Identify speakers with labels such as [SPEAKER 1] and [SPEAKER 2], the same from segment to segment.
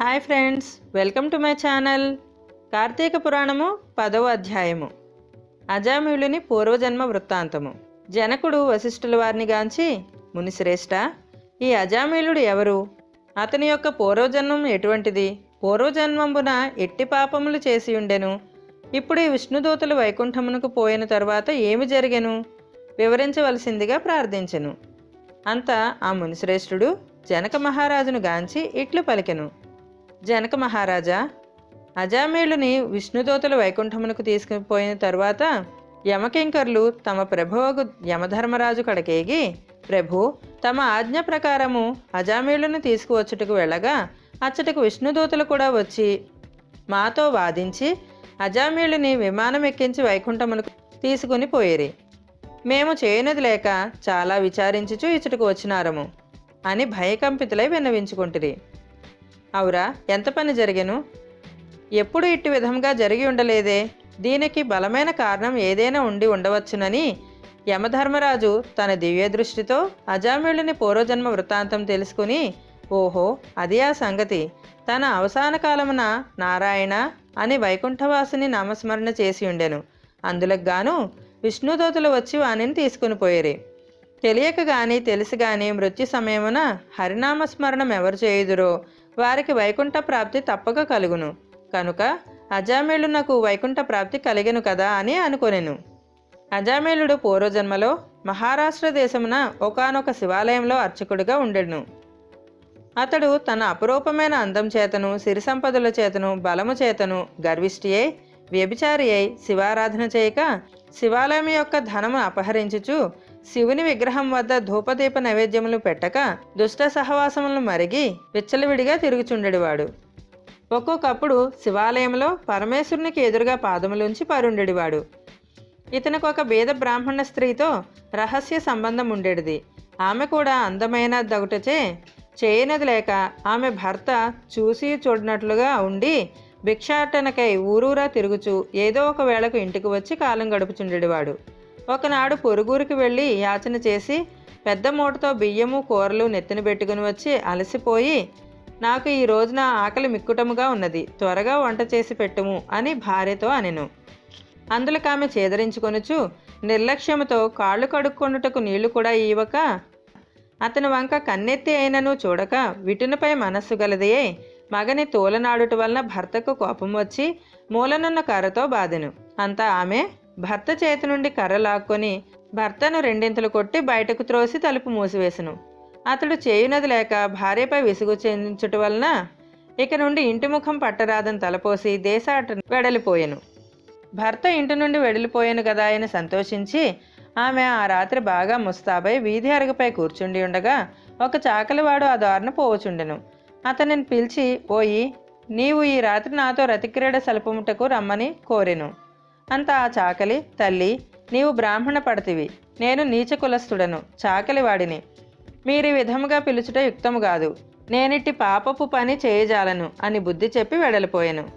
[SPEAKER 1] Hi friends welcome to my channel. Karthika Puranam పదవ అధ్యాయము. అజామిళుని పూర్వజన్మ వృత్తాంతము. జనకుడు వశిష్ఠుల వారిని గాంచి మునిశ్రేష్ఠ ఈ అజామీలుడు ఎవరు? అతని యొక్క పూర్వజన్మం ఎటువంటిది? పూర్వజన్మంబున ఎట్టి పాపములు చేసి ఉండెను? ఇప్పుడు ఈ విష్ణుదూతలు వైకుంఠమునకు పోయిన తరువాత ఏమి జరిగెను? వివరించవలసిందిగా ప్రార్థించెను. అంత ఆ మునిశ్రేష్ఠుడు జనక మహారాజును గాంచి ఇట్లు పలికెను. జనక మహారాజా అజామేలుని విష్ణుదూతలు వైకుంఠమునకు తీసుకుపోయిన తరువాత యమకింకర్లు తమ ప్రభువకు యమధర్మరాజు కడకేగి ప్రభు తమ ఆజ్ఞ ప్రకారము అజామేలును తీసుకువచ్చుటకు వెళ్ళగా అచ్చటకు విష్ణుదూతలు కూడా వచ్చి మాతో వాదించి అజామేలుని విమానం ఎక్కించి వైకుంఠమునకు తీసుకుని పోయేరి. మేము చేయనది లేక చాలా విచారించుచు ఇచ్చటకు వచ్చినారము అని భయకంపితులై విన్నవించుకుంటురి. అవురా ఎంత పని జరిగెను? ఎప్పుడు ఇట్టి విధంగా జరిగి ఉండలేదే? దీనికి బలమైన కారణం ఏదైనా ఉండి ఉండవచ్చునని యమధర్మరాజు తన దివ్య దృష్టితో అజామిళుని పూర్వజన్మ వృత్తాంతం తెలుసుకుని ఓహో అది ఆ సంగతి. తన అవసాన కాలమున నారాయణ అని వైకుంఠవాసుని నామస్మరణ చేసి ఉండెను. అందులకు గాను విష్ణుదూతలు వచ్చి వానిని తీసుకుని పోయేరి. తెలియక గాని తెలిసి గాని మృత్యు సమయమున హరినామస్మరణం ఎవరు చేయుదురో వారికి వైకుంఠ ప్రాప్తి తప్పక కలుగును. కనుక అజామేళునకు వైకుంఠ ప్రాప్తి కలిగెను కదా అని అనుకొనెను. అజామేళుడు పూర్వజన్మలో మహారాష్ట్ర దేశమున ఒకానొక శివాలయంలో అర్చకుడిగా ఉండెను. అతడు తన అపురూపమైన అందం చేతను సిరి సంపదల చేతను బలము చేతను గర్విష్టి అయి వ్యభిచారి అయి శివారాధన చేయక శివాలయం యొక్క ధనము అపహరించుచు శివుని విగ్రహం వద్ద ధూపదీప నైవేద్యములు పెట్టక దుష్ట సహవాసములను మరిగి విచ్చలవిడిగా తిరుగుచుండెడివాడు. ఒక్కొక్కప్పుడు శివాలయంలో పరమేశ్వరునికి ఎదురుగా పాదములుంచి పరుండెడివాడు. ఇతనికి ఒక బీద బ్రాహ్మణ స్త్రీతో రహస్య సంబంధం ఉండేది ఆమె కూడా అందమైన దగుటచే చేయనది లేక ఆమె భర్త చూసి చూడనట్లుగా ఉండి భిక్షాటనకై ఊరూరా తిరుగుచూ ఏదో ఒక వేళకు ఇంటికి వచ్చి కాలం గడుపుచుండేవాడు ఒకనాడు పొరుగురికి వెళ్ళి యాచన చేసి పెద్ద మూటతో బియ్యము కూరలు నెత్తిన పెట్టుకుని వచ్చి అలసిపోయి నాకు ఈ రోజున ఆకలి మిక్కుటముగా ఉన్నది త్వరగా వంట చేసి పెట్టుము అని భార్యతో అనెను. అందులోకి ఆమె చేదరించుకొనుచు నిర్లక్ష్యముతో కాళ్ళు కడుక్కొనుటకు నీళ్ళు కూడా ఇవ్వక అతని వంక కన్నెత్తి అయినను చూడక విటునపై మనస్సు గలదియే మగని తోలనాడుట వలన భర్తకు కోపం వచ్చి మూలనున్న కర్రతో బాధెను. అంతా ఆమె భర్త చేతి నుండి కర్ర లాక్కొని భర్తను రెండింతలు కొట్టి బయటకు త్రోసి తలుపు మూసివేసెను అతడు చేయునది లేక భార్యపై విసుగు చెందించుట వలన ఇక నుండి ఇంటి ముఖం పట్టరాదని తలపోసి దేశాట వెడలిపోయెను. భర్త ఇంటి నుండి వెడలిపోయాను కదా అని సంతోషించి ఆమె ఆ రాత్రి బాగా ముస్తాబై వీధి అరగపై కూర్చుండి ఉండగా ఒక చాకలివాడు ఆ దారిన పోవచుండెను. అతనిని పిలిచి ఓయి నీవు ఈ రాత్రి నాతో రతిక్రీడ సలుపుముటకు రమ్మని కోరెను. అంత ఆ చాకలి తల్లి నీవు బ్రాహ్మణ పడతివి. నేను నీచ కులస్థుడను చాకలివాడిని మీరు ఈ విధముగా పిలుచుట యుక్తము కాదు. నేనిట్టి పాపపు పని చేయజాలను అని బుద్ధి చెప్పి వెడలిపోయాను.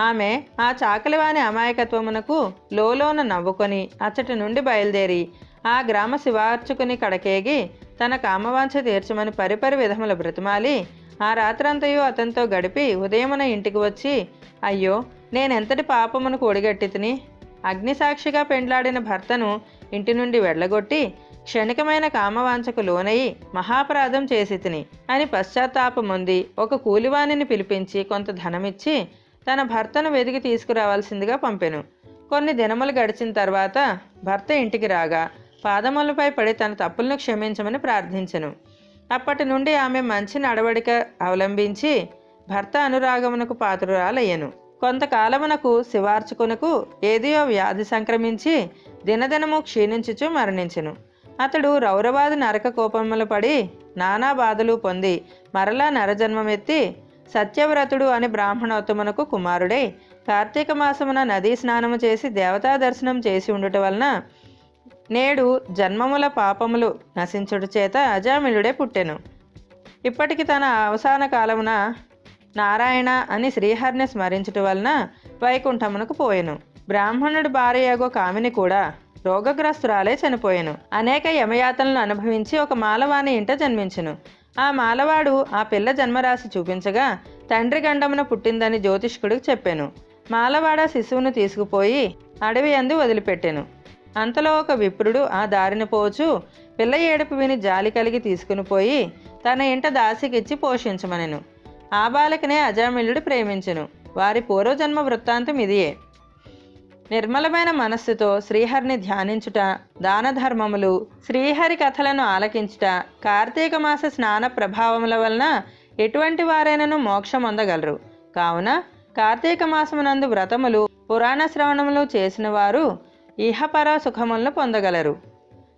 [SPEAKER 1] ఆమె ఆ చాకలివాని అమాయకత్వమునకు లోలోన నవ్వుకొని అచ్చటి నుండి బయలుదేరి ఆ గ్రామ శివార్చుకుని కడకేగి తన కామవాంఛ తీర్చమని పరిపరి విధముల బ్రతిమాలి ఆ రాత్రంతయు అతనితో గడిపి ఉదయమున ఇంటికి వచ్చి అయ్యో నేనెంతటి పాపమును ఒడిగట్టి తిని? అగ్నిసాక్షిగా పెండ్లాడిన భర్తను ఇంటి నుండి వెళ్ళగొట్టి క్షణికమైన కామవాంఛకు లోనయి మహాపరాధం చేసి తిని అని పశ్చాత్తాపముంది ఒక కూలివాణిని పిలిపించి కొంత ధనమిచ్చి తన భర్తను వెతికి తీసుకురావాల్సిందిగా పంపెను. కొన్ని దినములు గడిచిన తర్వాత భర్త ఇంటికి రాగా పాదములపై పడి తన తప్పులను క్షమించమని ప్రార్థించెను. అప్పటి నుండి ఆమె మంచి నడవడిక అవలంబించి భర్త అనురాగమునకు పాత్రురాలయ్యను. కొంతకాలమునకు శివార్చుకునకు ఏదియో వ్యాధి సంక్రమించి దినదినము క్షీణించుచు మరణించెను. అతడు రౌరవాది నరక కోపములు పడి నానా బాధలు పొంది మరలా నరజన్మమెత్తి సత్యవ్రతుడు అని బ్రాహ్మణోత్తమునకు కుమారుడై కార్తీక మాసమున నదీ స్నానము చేసి దేవతా దర్శనం చేసి ఉండుట వలన నేడు జన్మముల పాపములు నశించుట చేత అజామిలుడే పుట్టెను. ఇప్పటికి తన అవసాన కాలమున నారాయణ అని శ్రీహరిని స్మరించుట వలన వైకుంఠమునకు పోయెను. బ్రాహ్మణుడి భార్యగో కామిని కూడా రోగగ్రస్తురాలే చనిపోయెను. అనేక యమయాతనలు అనుభవించి ఒక మాలవాణి ఇంట జన్మించెను. ఆ మాలవాడు ఆ పిల్ల జన్మరాశి చూపించగా తండ్రి గండమున పుట్టిందని జ్యోతిష్కుడికి చెప్పాను. మాలవాడ శిశువును తీసుకుపోయి అడవి అందు వదిలిపెట్టాను. అంతలో ఒక విప్రుడు ఆ దారిన పోచు పిల్ల ఏడుపు విని జాలి కలిగి తీసుకుని పోయి తన ఇంట దాసికిచ్చి పోషించమనెను. ఆ బాలకనే అజామిళుడు ప్రేమించెను. వారి పూర్వజన్మ వృత్తాంతం ఇదియే. నిర్మలమైన మనస్సుతో శ్రీహరిని ధ్యానించుట దాన ధర్మములు శ్రీహరి కథలను ఆలకించుట కార్తీక మాస స్నాన ప్రభావముల వలన ఎటువంటి వారైనను మోక్షం అందగలరు. కావున కార్తీక మాసమునందు వ్రతములు పురాణ శ్రవణములు చేసిన వారు ఇహపర సుఖములను పొందగలరు.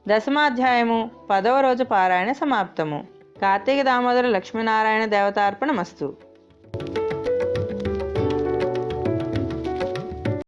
[SPEAKER 1] దశమాధ్యాయము పదవ రోజు పారాయణ సమాప్తము. కార్తీక దామోదర లక్ష్మీనారాయణ దేవతార్పణమస్తు.